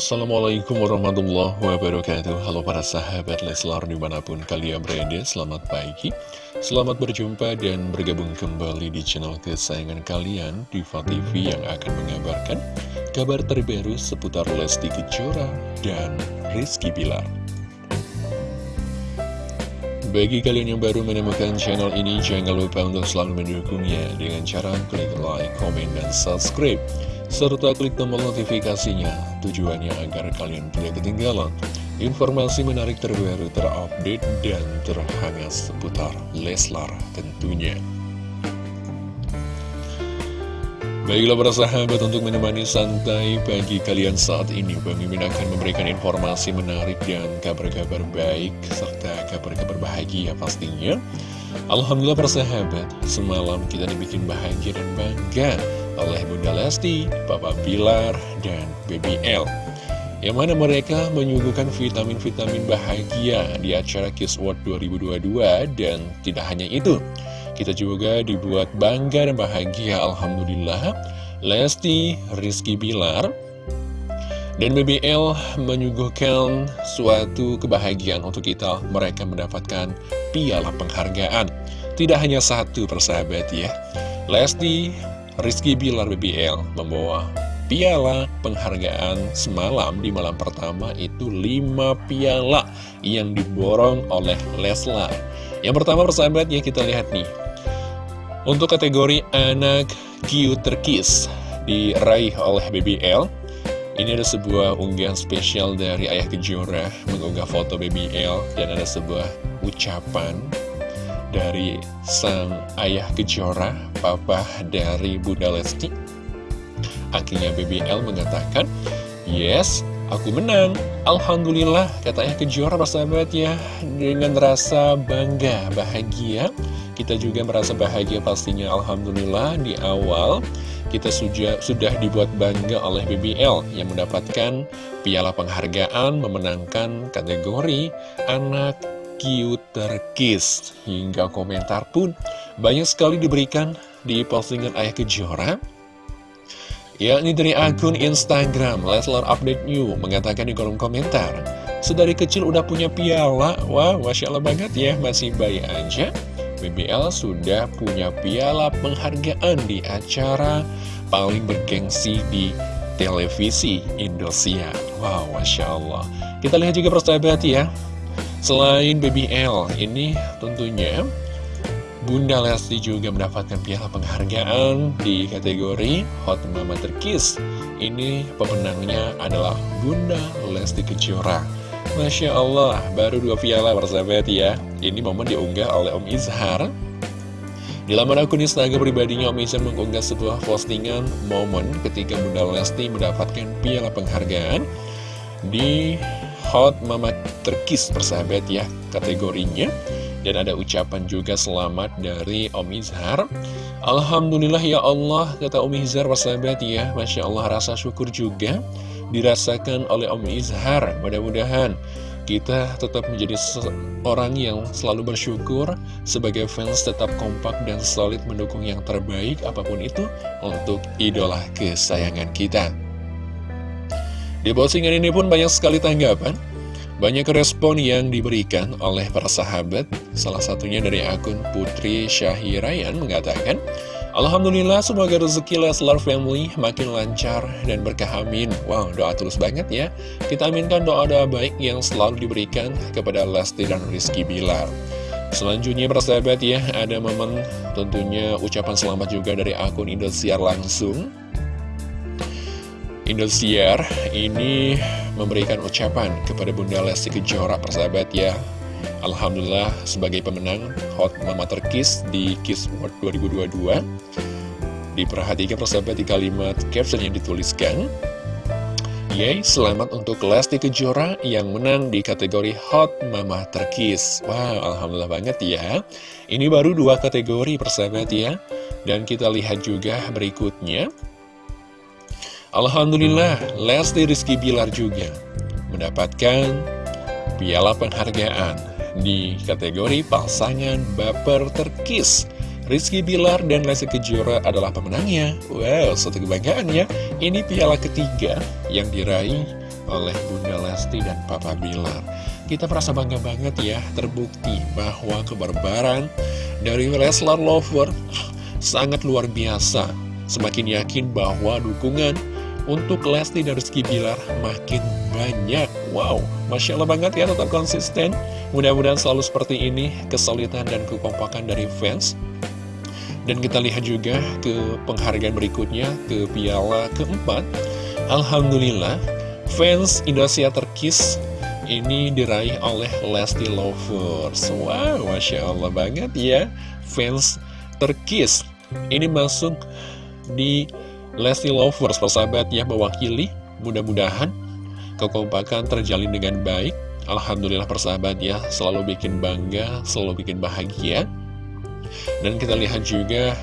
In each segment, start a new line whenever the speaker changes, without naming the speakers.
Assalamualaikum warahmatullahi wabarakatuh. Halo para sahabat Leslar di mana pun kalian berada Selamat pagi. Selamat berjumpa dan bergabung kembali di channel kesayangan kalian Diva TV yang akan mengabarkan Kabar terbaru seputar Lesti Kejora dan Rizky Bilar. Bagi kalian yang baru menemukan channel ini Jangan lupa untuk selalu mendukungnya Dengan cara klik like, komen, dan subscribe serta klik tombol notifikasinya tujuannya agar kalian tidak ketinggalan informasi menarik terbaru terupdate dan terhangat seputar Leslar tentunya. Baiklah para sahabat untuk menemani santai pagi kalian saat ini Mimin akan memberikan informasi menarik dan kabar-kabar baik serta kabar-kabar bahagia pastinya. Alhamdulillah para sahabat semalam kita dibikin bahagia dan bangga oleh Bunda Lesti, Papa Pilar, dan Baby L. Yang mana mereka menyuguhkan vitamin-vitamin bahagia di acara Kiss World 2022 dan tidak hanya itu. Kita juga dibuat bangga dan bahagia Alhamdulillah Lesti, Rizky Bilar, dan BBL menyuguhkan suatu kebahagiaan untuk kita Mereka mendapatkan piala penghargaan Tidak hanya satu persahabat ya Lesti Rizky Bilar BBL membawa piala penghargaan semalam di malam pertama itu 5 piala yang diborong oleh Leslar. Yang pertama persahabat ya kita lihat nih. Untuk kategori anak cute terkis diraih oleh BBL. Ini ada sebuah unggahan spesial dari Ayah Kejora mengunggah foto BBL dan ada sebuah ucapan dari sang ayah Kejora, papa dari Bunda Lesti. Akhirnya BBL mengatakan, Yes, aku menang. Alhamdulillah, kata ayah Kejora persahabat ya, dengan rasa bangga, bahagia. Kita juga merasa bahagia pastinya Alhamdulillah di awal kita sudah, sudah dibuat bangga oleh BBL yang mendapatkan piala penghargaan memenangkan kategori anak cute kiss Hingga komentar pun banyak sekali diberikan di postingan Ayah Kejora. Yakni dari akun Instagram Leslar Update New mengatakan di kolom komentar Sedari kecil udah punya piala. Wah, Masya Allah banget ya, masih bayi aja. BBL sudah punya piala penghargaan di acara paling bergengsi di televisi Indosiar Wow, Masya Allah. Kita lihat juga persahabat ya Selain Baby L, ini tentunya Bunda Lesti juga mendapatkan piala penghargaan di kategori Hot Mama Terkis. Ini pemenangnya adalah Bunda Lesti Kejora. Masya Allah, baru dua piala bersahabat ya. Ini momen diunggah oleh Om Izhar. Di laman akun Instagram pribadinya Om Izhar mengunggah sebuah postingan momen ketika Bunda Lesti mendapatkan piala penghargaan di Hot Mama Terkis persahabat ya kategorinya. Dan ada ucapan juga selamat dari Om Izhar. Alhamdulillah ya Allah kata Om Izhar persahabat ya Masya Allah rasa syukur juga dirasakan oleh Om Izhar. Mudah-mudahan kita tetap menjadi orang yang selalu bersyukur sebagai fans tetap kompak dan solid mendukung yang terbaik apa pun itu untuk idola kesayangan kita di postingan ini pun banyak sekali tanggapan banyak respon yang diberikan oleh para sahabat. Salah satunya dari akun Putri Syahirayan mengatakan Alhamdulillah semoga rezeki Leslar Family makin lancar dan berkah. Amin. Wow doa tulus banget ya. Kita aminkan doa-doa baik yang selalu diberikan kepada Lesti dan Rizky Bilar. Selanjutnya para sahabat ya ada momen tentunya ucapan selamat juga dari akun Indosiar langsung Indosiar ini memberikan ucapan kepada Bunda Lesti Kejora persahabat ya. Alhamdulillah sebagai pemenang Hot Mama Terkis di Kiss World 2022 Diperhatikan persahabat di kalimat caption yang dituliskan. Yeay, selamat untuk Lesti Kejora yang menang di kategori Hot Mama Terkis. Wow, Alhamdulillah banget ya. Ini baru dua kategori persahabat ya. Dan kita lihat juga berikutnya Alhamdulillah, Lesti Rizky Bilar juga mendapatkan piala penghargaan di kategori pasangan baper terkis. Rizky Bilar dan Lesti Kejora adalah pemenangnya. Wow, satu kebanggaan ya. Ini piala ketiga yang diraih oleh Bunda Lesti dan Papa Bilar. Kita merasa bangga banget ya, terbukti bahwa kebarbaran dari Leslar Lover sangat luar biasa. Semakin yakin bahwa dukungan untuk Lesti dan Rizky Bilar makin banyak. Wow, Masya Allah banget ya tetap konsisten. Mudah-mudahan selalu seperti ini, kesulitan dan kekompakan dari fans. Dan kita lihat juga ke penghargaan berikutnya, ke piala keempat. Alhamdulillah, fans Indonesia terkis ini diraih oleh Lesti Lovers Wow, Masya Allah banget ya Fans terkis Ini masuk di Lesti Lovers Persahabat ya mewakili. Mudah-mudahan kekompakan terjalin dengan baik. Alhamdulillah persahabat ya Selalu bikin bangga, selalu bikin bahagia. Dan kita lihat juga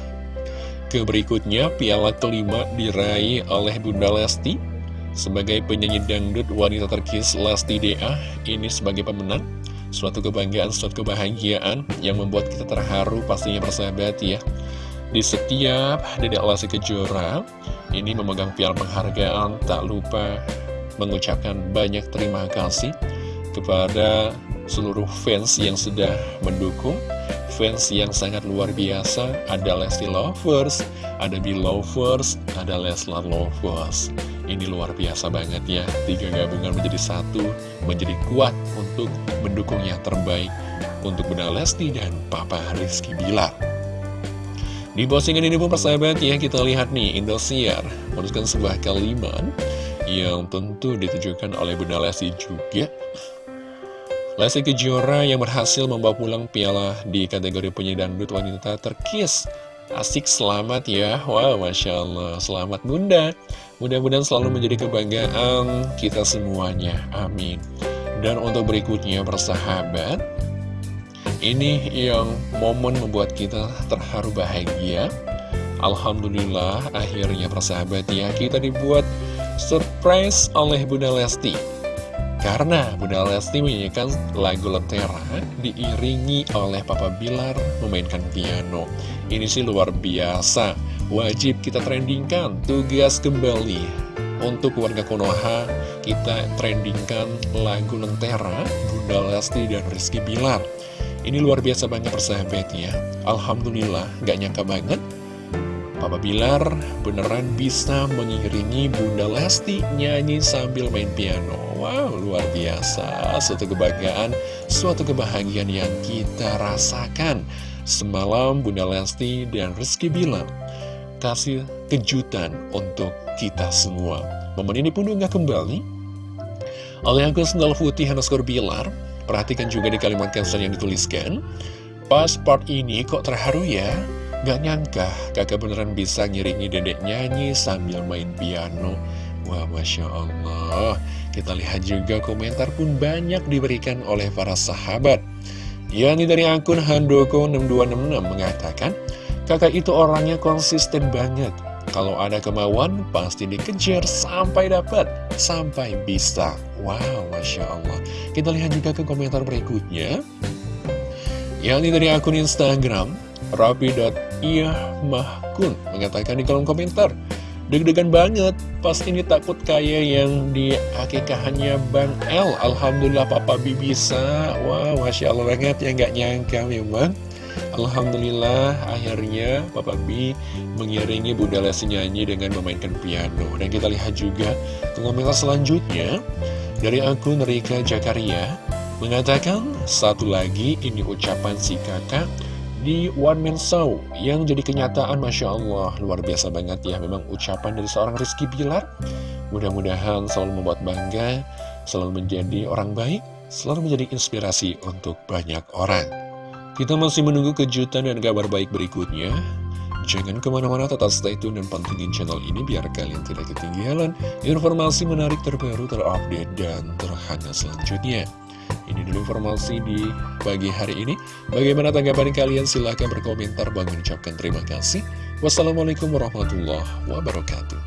ke berikutnya Piala kelima diraih oleh Bunda Lesti. Sebagai penyanyi dangdut wanita terkis Lesti DA ini sebagai pemenang. Suatu kebanggaan, suatu kebahagiaan yang membuat kita terharu pastinya persahabat ya Di setiap Dedek Lesti Kejora ini memegang piala penghargaan tak lupa mengucapkan banyak terima kasih kepada seluruh fans yang sudah mendukung Fans yang sangat luar biasa Ada Lesti Lovers, ada Belovers, ada Leslar Lovers ini luar biasa banget ya, tiga gabungan menjadi satu, menjadi kuat untuk mendukung yang terbaik untuk Bunda Lesti dan Papa Rizky Bilar. Di postingan ini pun persahabat ya, kita lihat nih, Indosiar menuliskan sebuah kalimat yang tentu ditujukan oleh Bunda Lesti juga. Lesti Kejora yang berhasil membawa pulang piala di kategori penyanyi dangdut wanita terkis Asik selamat ya. Wow Masya Allah. Selamat Bunda. Mudah-mudahan selalu menjadi kebanggaan kita semuanya. Amin. Dan untuk berikutnya persahabat Ini yang momen membuat kita terharu bahagia Alhamdulillah akhirnya persahabat ya Kita dibuat surprise oleh Bunda Lesti karena Bunda Lesti menyanyikan lagu Lentera diiringi oleh Papa Bilar memainkan piano. Ini sih luar biasa. Wajib kita trendingkan tugas kembali. Untuk warga Konoha, kita trendingkan lagu Lentera, Bunda Lesti dan Rizky Bilar. Ini luar biasa banget persahabatnya. Alhamdulillah, gak nyangka banget Papa Bilar beneran bisa mengiringi Bunda Lesti nyanyi sambil main piano. Wow, luar biasa. Suatu kebanggaan, suatu kebahagiaan yang kita rasakan. Semalam Bunda Lesti dan Rizky Bilar kasih kejutan untuk kita semua. Momen ini pun unggah kembali oleh sendal putih Hanaskor Bilar. Perhatikan juga di kalimat caption yang dituliskan. Pas ini kok terharu ya? Gak nyangka kakak beneran bisa ngiringi dedek nyanyi sambil main piano. Wah Masya Allah. Kita lihat juga komentar pun banyak diberikan oleh para sahabat. Yani dari akun Handoko6266 mengatakan Kakak itu orangnya konsisten banget. Kalau ada kemauan pasti dikejar sampai dapat Sampai bisa Wow Masya Allah. Kita lihat juga ke komentar berikutnya. Yang ini dari akun Instagram Rabi.iyahmahkun mengatakan di kolom komentar Deg-degan banget, pas ini takut kayak yang di akikahannya Bang L. Alhamdulillah Papa B bisa. Wow, Masya Allah banget ya nggak nyangka memang. Alhamdulillah akhirnya Papa B mengiringi Bunda Lesti nyanyi dengan memainkan piano. Dan kita lihat juga komentar selanjutnya Dari akun Rika Jakaria Mengatakan, satu lagi ini ucapan si kakak di One Man Show yang jadi kenyataan Masya Allah. Luar biasa banget ya memang ucapan dari seorang Rizky Bilar. Mudah-mudahan selalu membuat bangga selalu menjadi orang baik selalu menjadi inspirasi untuk banyak orang. Kita masih menunggu kejutan dan kabar baik berikutnya Jangan ke mana-mana tetap stay tune dan pantengin channel ini biar kalian tidak ketinggalan informasi menarik terbaru, terupdate, dan terhangat selanjutnya. Ini dulu informasi di pagi hari ini. Bagaimana tanggapan kalian? Silahkan berkomentar. Bang mengucapkan terima kasih. Wassalamualaikum warahmatullahi wabarakatuh.